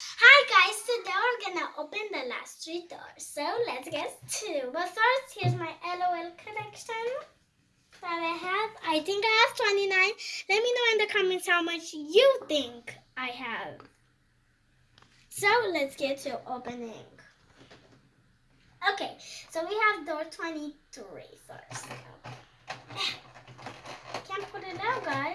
Hi guys, today we're gonna open the last three doors. So let's get to. But first, here's my LOL collection that I have. I think I have 29. Let me know in the comments how much you think I have. So let's get to opening. Okay, so we have door 23 first. Can't put it out, guys.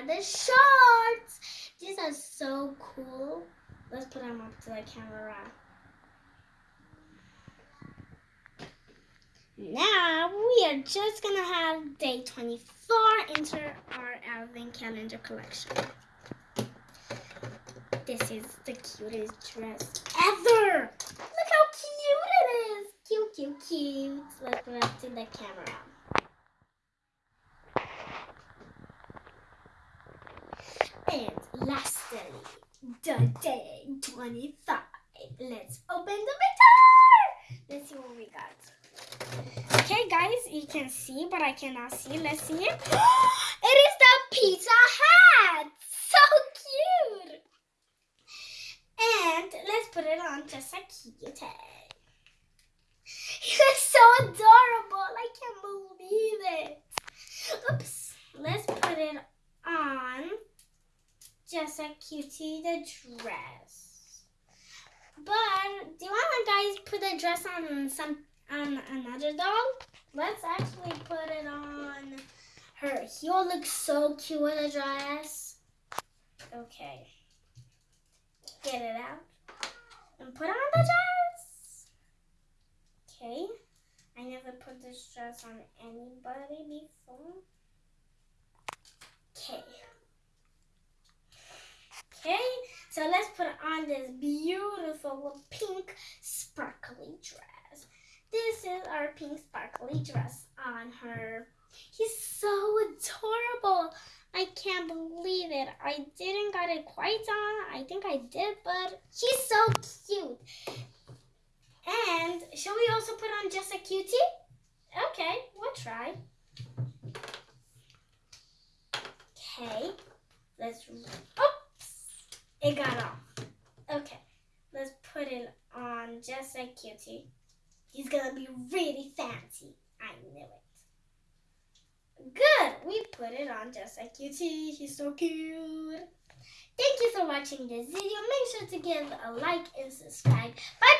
Got the shorts. These are so cool. Let's put them up to the camera. Now we are just gonna have day 24 enter our advent calendar collection. This is the cutest dress ever. Look how cute it is. Cute, cute, cute. Let's put it up to the camera. And lastly, the hmm. day 25. Let's open the door. Let's see what we got. Okay, guys, you can see, but I cannot see. Let's see it. it is the pizza hat. So cute. And let's put it on just a cute It's so adorable. I can't believe it. Oops. Let's put it on just a cutie the dress. But do you want to guys put the dress on some on another doll? Let's actually put it on her. He will look so cute with a dress. Okay. Get it out. And put on the dress. Okay. I never put this dress on anybody before. Okay, so let's put on this beautiful pink sparkly dress. This is our pink sparkly dress on her. He's so adorable. I can't believe it. I didn't got it quite on. I think I did, but he's so cute. And shall we also put on just a cutie? Okay, we'll try. Okay, let's. Oh, it got off. Okay, let's put it on just like cutie. He's gonna be really fancy. I knew it. Good, we put it on just like cutie. He's so cute. Thank you for watching this video. Make sure to give a like and subscribe. Bye bye.